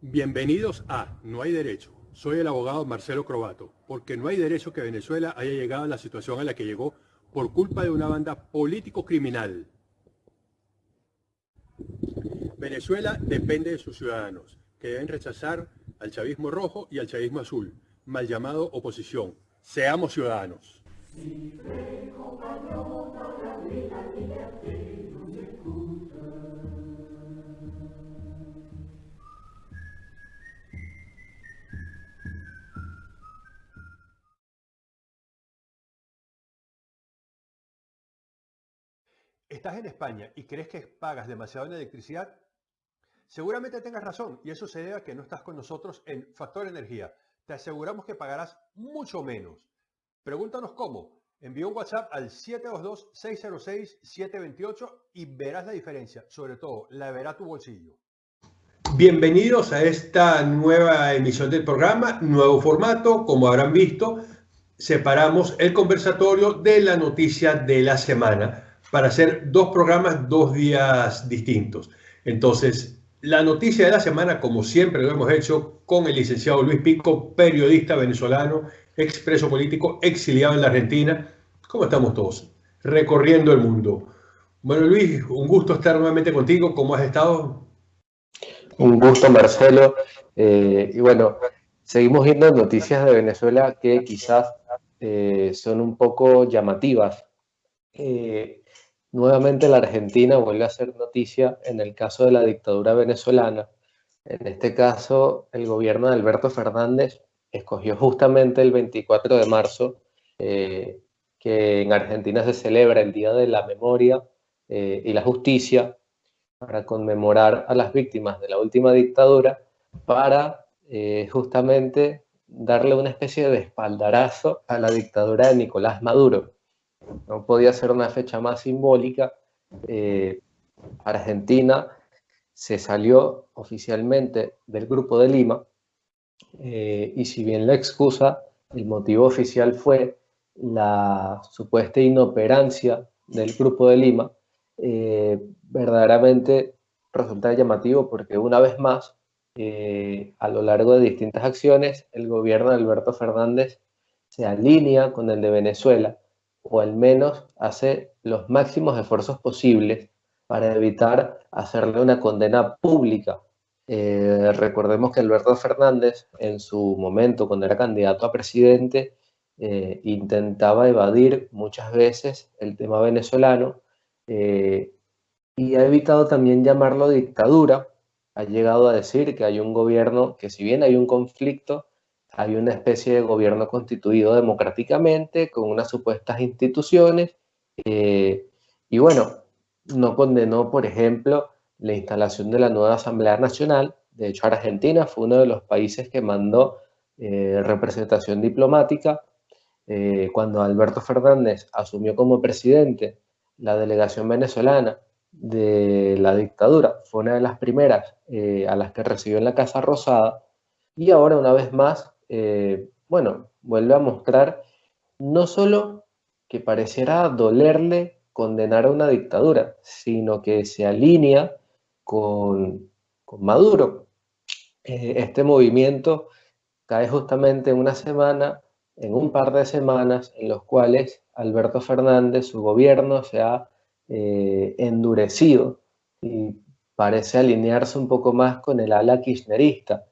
Bienvenidos a No hay derecho. Soy el abogado Marcelo Crobato, porque no hay derecho que Venezuela haya llegado a la situación a la que llegó por culpa de una banda político-criminal. Venezuela depende de sus ciudadanos, que deben rechazar al chavismo rojo y al chavismo azul, mal llamado oposición. Seamos ciudadanos. ¿Estás en España y crees que pagas demasiado en electricidad? Seguramente tengas razón y eso se debe a que no estás con nosotros en Factor Energía. Te aseguramos que pagarás mucho menos. Pregúntanos cómo. Envía un WhatsApp al 722-606-728 y verás la diferencia. Sobre todo, la verá tu bolsillo. Bienvenidos a esta nueva emisión del programa, nuevo formato. Como habrán visto, separamos el conversatorio de la noticia de la semana para hacer dos programas, dos días distintos. Entonces, la noticia de la semana, como siempre lo hemos hecho con el licenciado Luis Pico, periodista venezolano, expreso político, exiliado en la Argentina. ¿Cómo estamos todos? Recorriendo el mundo. Bueno, Luis, un gusto estar nuevamente contigo. ¿Cómo has estado? Un gusto, Marcelo. Eh, y bueno, seguimos viendo noticias de Venezuela que quizás eh, son un poco llamativas. Eh, Nuevamente la Argentina vuelve a ser noticia en el caso de la dictadura venezolana. En este caso, el gobierno de Alberto Fernández escogió justamente el 24 de marzo, eh, que en Argentina se celebra el Día de la Memoria eh, y la Justicia, para conmemorar a las víctimas de la última dictadura, para eh, justamente darle una especie de espaldarazo a la dictadura de Nicolás Maduro. No podía ser una fecha más simbólica. Argentina se salió oficialmente del Grupo de Lima eh, y si bien la excusa, el motivo oficial fue la supuesta inoperancia del Grupo de Lima, eh, verdaderamente resulta llamativo porque una vez más, a lo largo de distintas acciones, el gobierno de Alberto Fernández se alinea con el de Venezuela o al menos hace los máximos esfuerzos posibles para evitar hacerle una condena pública. Eh, recordemos que Alberto Fernández, en su momento, cuando era candidato a presidente, eh, intentaba evadir muchas veces el tema venezolano eh, y ha evitado también llamarlo dictadura. Ha llegado a decir que hay un gobierno, que si bien hay un conflicto, hay una especie de gobierno constituido democráticamente con unas supuestas instituciones y bueno, no condenó, por ejemplo, la instalación de la nueva Asamblea Nacional. De hecho, Argentina fue uno de los países que mandó eh, representación diplomática. Eh, cuando Alberto Fernández asumió como presidente la delegación venezolana de la dictadura, fue una de las primeras a las que recibió en la Casa Rosada. Y ahora, una vez más, eh, bueno, vuelve a mostrar no solo que pareciera dolerle condenar a una dictadura, sino que se alinea con, Maduro. Eh, este movimiento cae justamente en una semana, en un par de semanas, en los cuales Alberto Fernández, su gobierno, se ha eh, endurecido y parece alinearse un poco más con el ala kirchnerista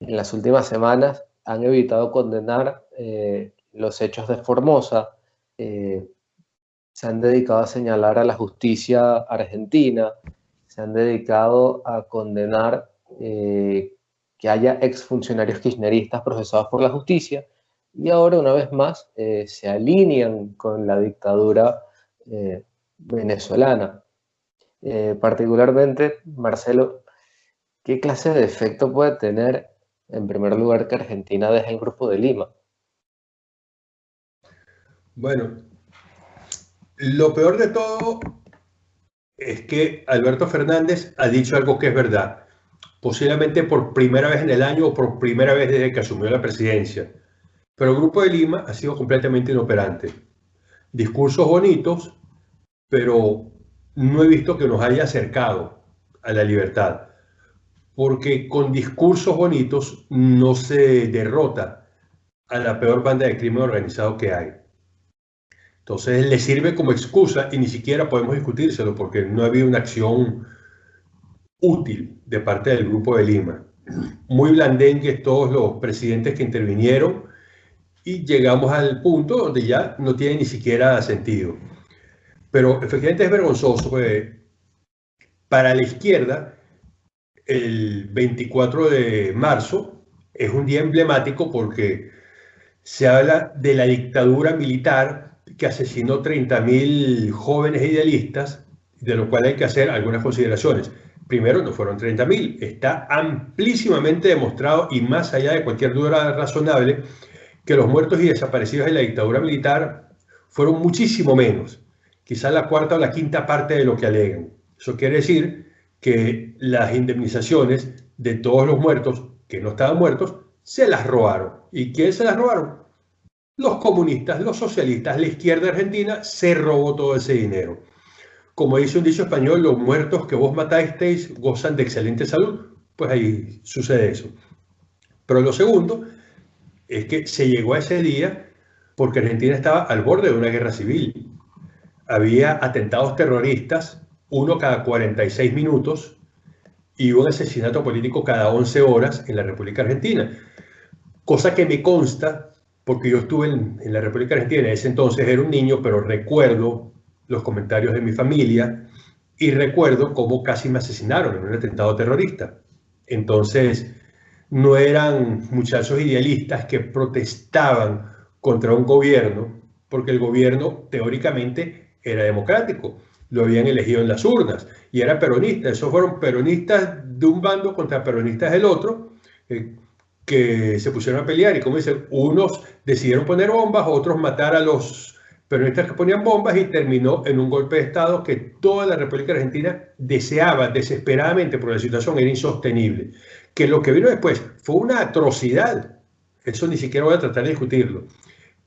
en las últimas semanas han evitado condenar eh, los hechos de Formosa, eh, se han dedicado a señalar a la justicia argentina, se han dedicado a condenar eh, que haya exfuncionarios kirchneristas procesados por la justicia y ahora una vez más se alinean con la dictadura venezolana. particularmente, Marcelo, ¿qué clase de efecto puede tener en primer lugar, que Argentina deje el Grupo de Lima. Bueno, lo peor de todo es que Alberto Fernández ha dicho algo que es verdad, posiblemente por primera vez en el año o por primera vez desde que asumió la presidencia. Pero el Grupo de Lima ha sido completamente inoperante. Discursos bonitos, pero no he visto que nos haya acercado a la libertad. Porque con discursos bonitos no se derrota a la peor banda de crimen organizado que hay. Entonces le sirve como excusa y ni siquiera podemos discutírselo porque no ha habido una acción útil de parte del Grupo de Lima. Muy blandengues todos los presidentes que intervinieron y llegamos al punto donde ya no tiene ni siquiera sentido. Pero efectivamente es vergonzoso. Pues, para la izquierda, el 24 de marzo es un día emblemático porque se habla de la dictadura militar que asesinó 30.000 jóvenes idealistas, de lo cual hay que hacer algunas consideraciones. Primero, no fueron 30.000, está amplísimamente demostrado y más allá de cualquier duda razonable que los muertos y desaparecidos de la dictadura militar fueron muchísimo menos, quizás la cuarta o la quinta parte de lo que alegan. Eso quiere decir que las indemnizaciones de todos los muertos que no estaban muertos se las robaron. ¿Y quién se las robaron? Los comunistas, los socialistas, la izquierda argentina se robó todo ese dinero. Como dice un dicho español, los muertos que vos matasteis gozan de excelente salud, pues ahí sucede eso. Pero lo segundo es que se llegó a ese día porque Argentina estaba al borde de una guerra civil. Había atentados terroristas, uno cada 46 minutos, y un asesinato político cada 11 horas en la República Argentina. Cosa que me consta porque yo estuve en, la República Argentina, en ese entonces era un niño, pero recuerdo los comentarios de mi familia y recuerdo cómo casi me asesinaron en un atentado terrorista. Entonces, no eran muchachos idealistas que protestaban contra un gobierno, porque el gobierno teóricamente era democrático, lo habían elegido en las urnas y era peronista. Esos fueron peronistas de un bando contra peronistas del otro. Eh, que se pusieron a pelear y como dicen, unos decidieron poner bombas, otros matar a los peronistas que ponían bombas y terminó en un golpe de Estado que toda la República Argentina deseaba desesperadamente porque la situación era insostenible. Que lo que vino después fue una atrocidad. Eso ni siquiera voy a tratar de discutirlo.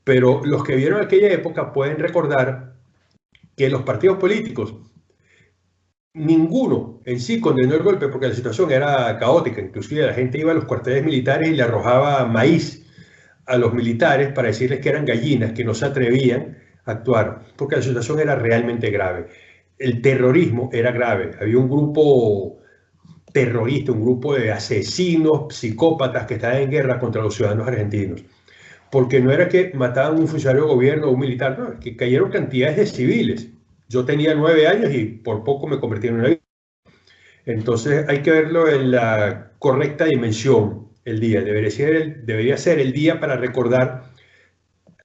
Pero los que vieron aquella época pueden recordar que los partidos políticos ninguno en sí condenó el golpe porque la situación era caótica. Inclusive la gente iba a los cuarteles militares y le arrojaba maíz a los militares para decirles que eran gallinas, que no se atrevían a actuar, porque la situación era realmente grave. El terrorismo era grave. Había un grupo terrorista, un grupo de asesinos, psicópatas que estaban en guerra contra los ciudadanos argentinos. Porque no era que mataban a un funcionario de gobierno o un militar, no, que cayeron cantidades de civiles yo tenía nueve años y por poco me convertí en una. Entonces hay que verlo en la correcta dimensión el día. Debería ser el, debería ser el día para recordar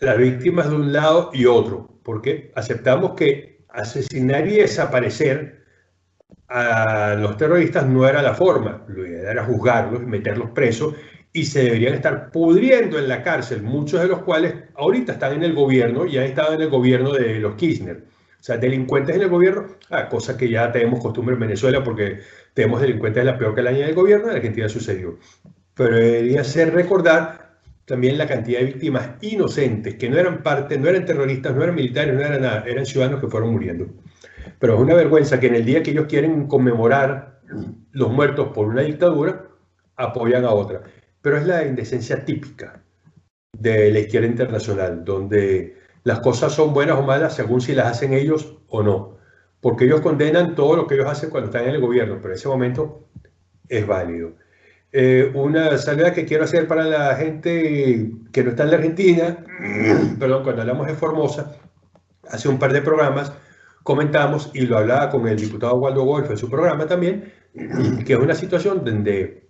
las víctimas de un lado y otro, porque aceptamos que asesinar y desaparecer a los terroristas no era la forma, lo ideal era juzgarlos meterlos presos y se deberían estar pudriendo en la cárcel, muchos de los cuales ahorita están en el gobierno y han estado en el gobierno de los Kirchner. Sea, delincuentes en el gobierno, ah, cosa que ya tenemos costumbre en Venezuela porque tenemos delincuentes de la peor calaña del gobierno, en Argentina sucedió. Pero debería ser recordar también la cantidad de víctimas inocentes, que no eran parte, no eran terroristas, no eran militares, no eran nada, eran ciudadanos que fueron muriendo. Pero es una vergüenza que en el día que ellos quieren conmemorar los muertos por una dictadura, apoyan a otra. Pero es la indecencia típica de la izquierda internacional, donde las cosas son buenas o malas según si las hacen ellos o no. Porque ellos condenan todo lo que ellos hacen cuando están en el gobierno, pero en ese momento es válido. Eh, una salida que quiero hacer para la gente que no está en la Argentina, perdón, cuando hablamos de Formosa, hace un par de programas comentamos, y lo hablaba con el diputado Waldo Wolf en su programa también, que es una situación donde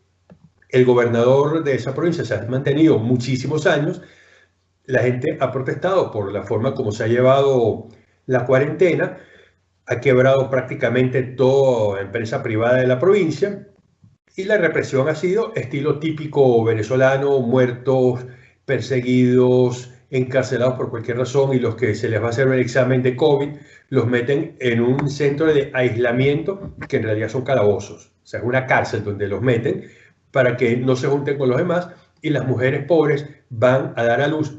el gobernador de esa provincia se ha mantenido muchísimos años la gente ha protestado por la forma como se ha llevado la cuarentena, ha quebrado prácticamente toda empresa privada de la provincia y la represión ha sido estilo típico venezolano, muertos, perseguidos, encarcelados por cualquier razón y los que se les va a hacer un examen de COVID los meten en un centro de aislamiento que en realidad son calabozos, o sea, es una cárcel donde los meten para que no se junten con los demás y las mujeres pobres van a dar a luz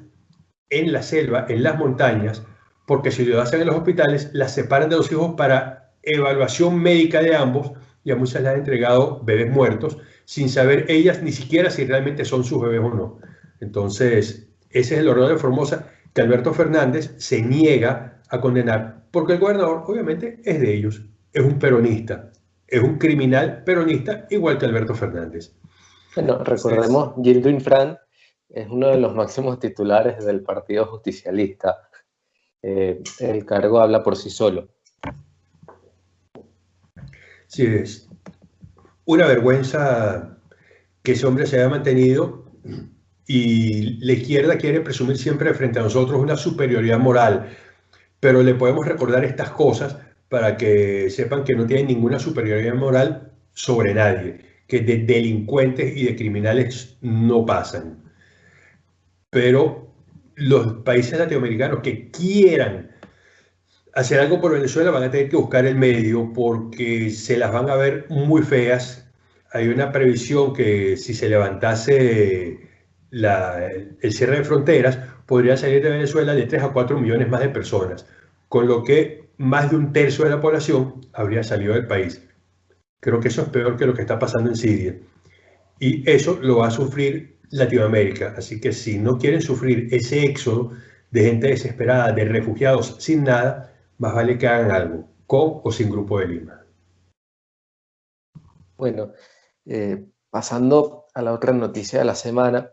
en la selva, en las montañas, porque si lo hacen en los hospitales, las separan de los hijos para evaluación médica de ambos y a muchas les han entregado bebés muertos sin saber ellas ni siquiera si realmente son sus bebés o no. Entonces, ese es el horror de Formosa que Alberto Fernández se niega a condenar, porque el gobernador obviamente es de ellos, es un peronista, es un criminal peronista igual que Alberto Fernández. Bueno, recordemos, Gildo Infran es uno de los máximos titulares del Partido Justicialista. Eh, el cargo habla por sí solo. Sí, es una vergüenza que ese hombre se haya mantenido y la izquierda quiere presumir siempre frente a nosotros una superioridad moral, pero le podemos recordar estas cosas para que sepan que no tienen ninguna superioridad moral sobre nadie, que de delincuentes y de criminales no pasan. Pero los países latinoamericanos que quieran hacer algo por Venezuela van a tener que buscar el medio porque se las van a ver muy feas. Hay una previsión que si se levantase el cierre de fronteras, podría salir de Venezuela de 3 a 4 millones más de personas, con lo que más de un tercio de la población habría salido del país. Creo que eso es peor que lo que está pasando en Siria. Y eso lo va a sufrir Latinoamérica. Así que si no quieren sufrir ese éxodo de gente desesperada, de refugiados sin nada, más vale que hagan algo, con o sin Grupo de Lima. Bueno, eh, pasando a la otra noticia de la semana,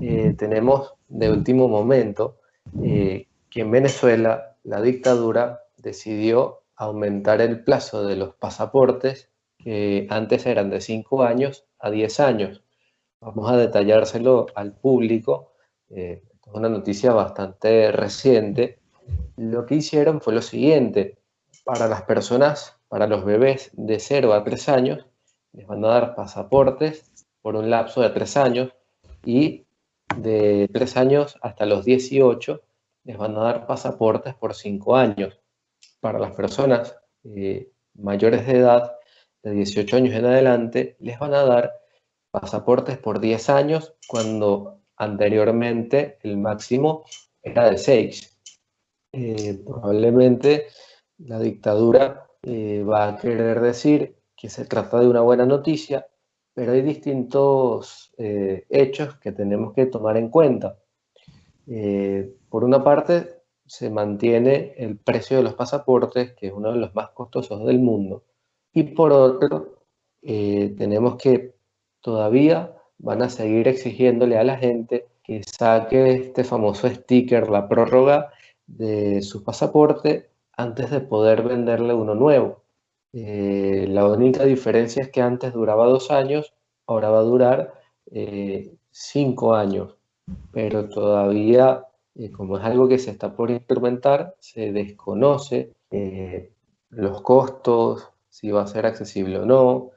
eh, tenemos de último momento eh, que en Venezuela la dictadura decidió aumentar el plazo de los pasaportes, que antes eran de 5 años a 10 años. Vamos a detallárselo al público. es una noticia bastante reciente lo que hicieron fue lo siguiente. Para las personas, para los bebés de 0 a 3 años, les van a dar pasaportes por un lapso de 3 años y de 3 años hasta los 18 les van a dar pasaportes por 5 años. Para las personas eh, mayores de edad, de 18 años en adelante, les van a dar pasaportes por 10 años cuando anteriormente el máximo era de 6. Eh, probablemente la dictadura eh, va a querer decir que se trata de una buena noticia, pero hay distintos eh, hechos que tenemos que tomar en cuenta. por una parte, se mantiene el precio de los pasaportes, que es uno de los más costosos del mundo, y por otro, tenemos que todavía van a seguir exigiéndole a la gente que saque este famoso sticker, la prórroga, de su pasaporte antes de poder venderle uno nuevo. Eh, la única diferencia es que antes duraba dos años, ahora va a durar eh, cinco años, pero todavía, eh, como es algo que se está por instrumentar, se desconoce los costos, si va a ser accesible o no.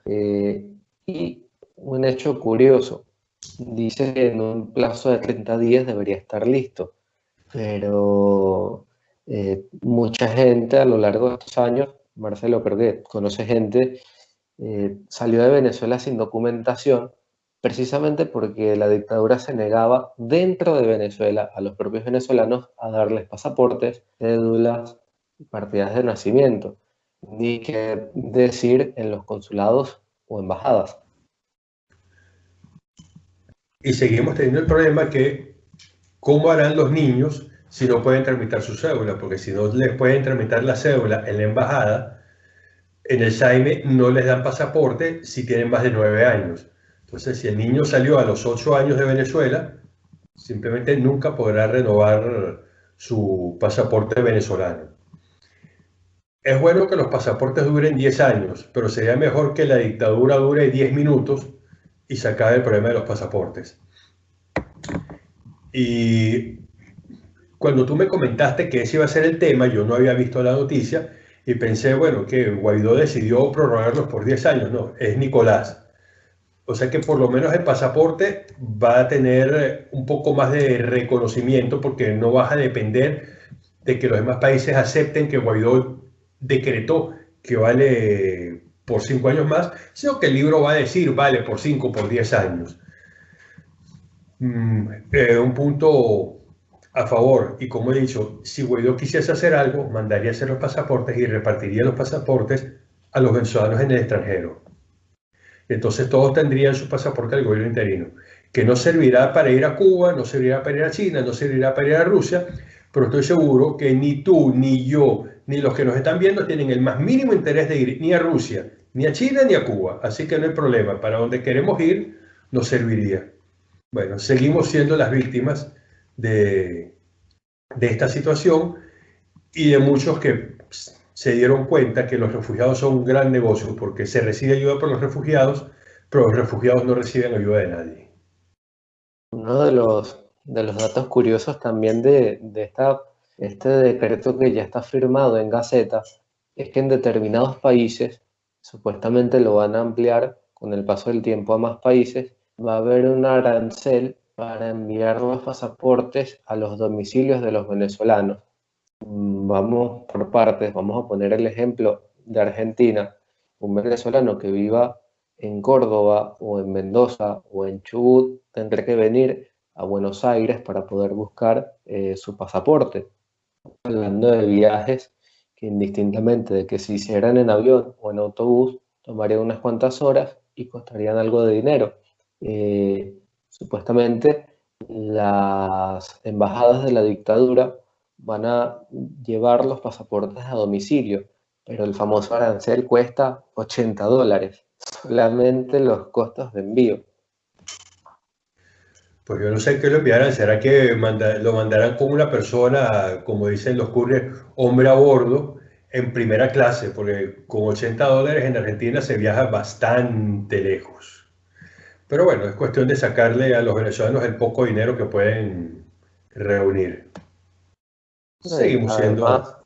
Un hecho curioso, dice que en un plazo de 30 días debería estar listo pero eh, mucha gente a lo largo de estos años, Marcelo, pero que conoce gente, eh, salió de Venezuela sin documentación precisamente porque la dictadura se negaba dentro de Venezuela a los propios venezolanos a darles pasaportes, cédulas partidas de nacimiento, ni que decir en los consulados o embajadas. Y seguimos teniendo el problema que ¿Cómo harán los niños si no pueden tramitar su cédula? Porque si no les pueden tramitar la cédula en la embajada, en el SAIME no les dan pasaporte si tienen más de nueve años. Entonces, si el niño salió a los ocho años de Venezuela, simplemente nunca podrá renovar su pasaporte venezolano. Es bueno que los pasaportes duren 10 años, pero sería mejor que la dictadura dure 10 minutos y se acabe el problema de los pasaportes. Y cuando tú me comentaste que ese iba a ser el tema, yo no había visto la noticia y pensé, bueno, que Guaidó decidió prorrogarlos por 10 años. No, es Nicolás. O sea que por lo menos el pasaporte va a tener un poco más de reconocimiento porque no vas a depender de que los demás países acepten que Guaidó decretó que vale por 5 años más, sino que el libro va a decir vale por 5, por 10 años. Mm, eh, un punto a favor. Y como he dicho, si Guaidó quisiese hacer algo, mandaría hacer los pasaportes y repartiría los pasaportes a los venezolanos en el extranjero. Entonces todos tendrían su pasaporte al gobierno interino, que no servirá para ir a Cuba, no servirá para ir a China, no servirá para ir a Rusia, pero estoy seguro que ni tú, ni yo, ni los que nos están viendo tienen el más mínimo interés de ir ni a Rusia, ni a China, ni a Cuba. Así que no hay problema, para donde queremos ir nos serviría. Bueno, seguimos siendo las víctimas de, de esta situación y de muchos que se dieron cuenta que los refugiados son un gran negocio porque se recibe ayuda por los refugiados, pero los refugiados no reciben ayuda de nadie. Uno de los, de los datos curiosos también de, de esta, este decreto que ya está firmado en Gaceta es que en determinados países, supuestamente lo van a ampliar con el paso del tiempo a más países, va a haber un arancel para enviar los pasaportes a los domicilios de los venezolanos vamos por partes, vamos a poner el ejemplo de Argentina, un venezolano que viva en Córdoba o en Mendoza o en Chubut tendrá que venir a Buenos Aires para poder buscar eh, su pasaporte. Hablando de viajes que indistintamente de que se hicieran en avión o en autobús, tomarían unas cuantas horas y costarían algo de dinero. Eh, supuestamente las embajadas de la dictadura van a llevar los pasaportes a domicilio, pero el famoso arancel cuesta 80 dólares, solamente los costos de envío. Pues yo no sé qué lo enviarán, será que lo mandarán con una persona, como dicen los couriers, hombre a bordo, en primera clase, porque con 80 dólares en Argentina se viaja bastante lejos. Pero bueno, es cuestión de sacarle a los venezolanos el poco dinero que pueden reunir. Seguimos siendo.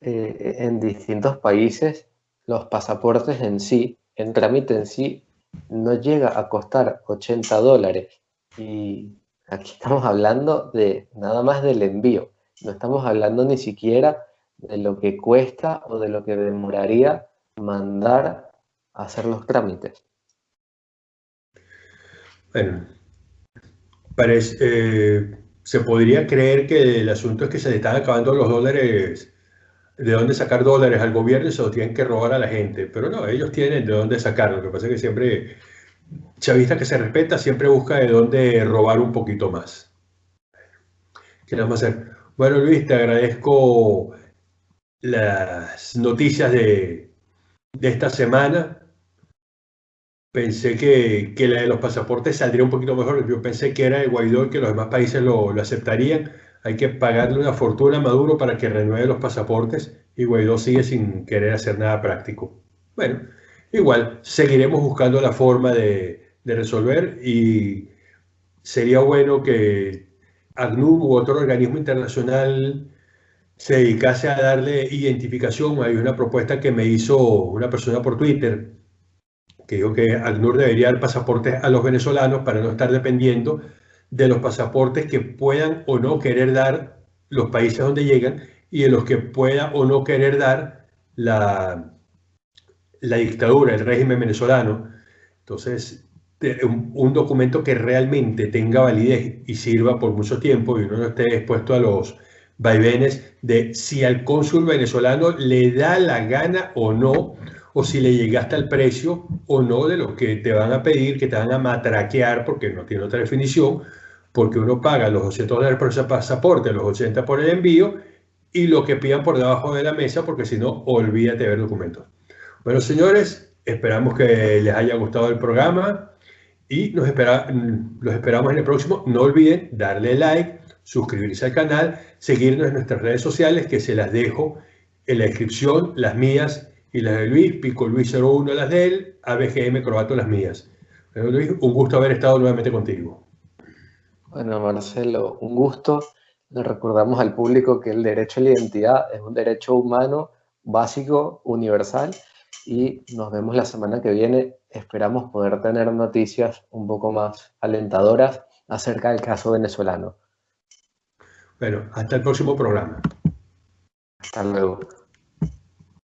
Eh, en distintos países, los pasaportes en sí, el trámite en sí, no llega a costar 80 dólares. Y aquí estamos hablando de nada más del envío. No estamos hablando ni siquiera de lo que cuesta o de lo que demoraría mandar a hacer los trámites. Bueno, parece, eh, se podría creer que el asunto es que se le están acabando los dólares, de dónde sacar dólares al gobierno y se los tienen que robar a la gente. Pero no, ellos tienen de dónde sacarlo. Lo que pasa es que siempre, chavista que se respeta, siempre busca de dónde robar un poquito más. ¿Qué vamos a hacer? Bueno, Luis, te agradezco las noticias de, de esta semana pensé que, que, la de los pasaportes saldría un poquito mejor. Yo pensé que era el Guaidó y que los demás países lo, lo, aceptarían. Hay que pagarle una fortuna a Maduro para que renueve los pasaportes y Guaidó sigue sin querer hacer nada práctico. Bueno, igual, seguiremos buscando la forma de, resolver y sería bueno que ACNUR u otro organismo internacional se dedicase a darle identificación. Hay una propuesta que me hizo una persona por Twitter que dijo que ACNUR debería dar pasaportes a los venezolanos para no estar dependiendo de los pasaportes que puedan o no querer dar los países donde llegan y de los que pueda o no querer dar la, la dictadura, el régimen venezolano. Entonces, un, documento que realmente tenga validez y sirva por mucho tiempo y uno no esté expuesto a los vaivenes de si al cónsul venezolano le da la gana o no o si le llegaste al precio o no de lo que te van a pedir, que te van a matraquear, porque no tiene otra definición, porque uno paga los 200 dólares por ese pasaporte, los 80 por el envío, y lo que pidan por debajo de la mesa, porque si no, olvídate de ver documentos. Bueno, señores, esperamos que les haya gustado el programa y nos espera, los esperamos en el próximo. No olviden darle like, suscribirse al canal, seguirnos en nuestras redes sociales, que se las dejo en la descripción, las mías y las de Luis, Pico Luis 01 las de él, ABGM Croato las mías. Pero Luis, un gusto haber estado nuevamente contigo. Bueno, Marcelo, un gusto. Le recordamos al público que el derecho a la identidad es un derecho humano básico, universal, y nos vemos la semana que viene. Esperamos poder tener noticias un poco más alentadoras acerca del caso venezolano. Bueno, hasta el próximo programa. Hasta luego.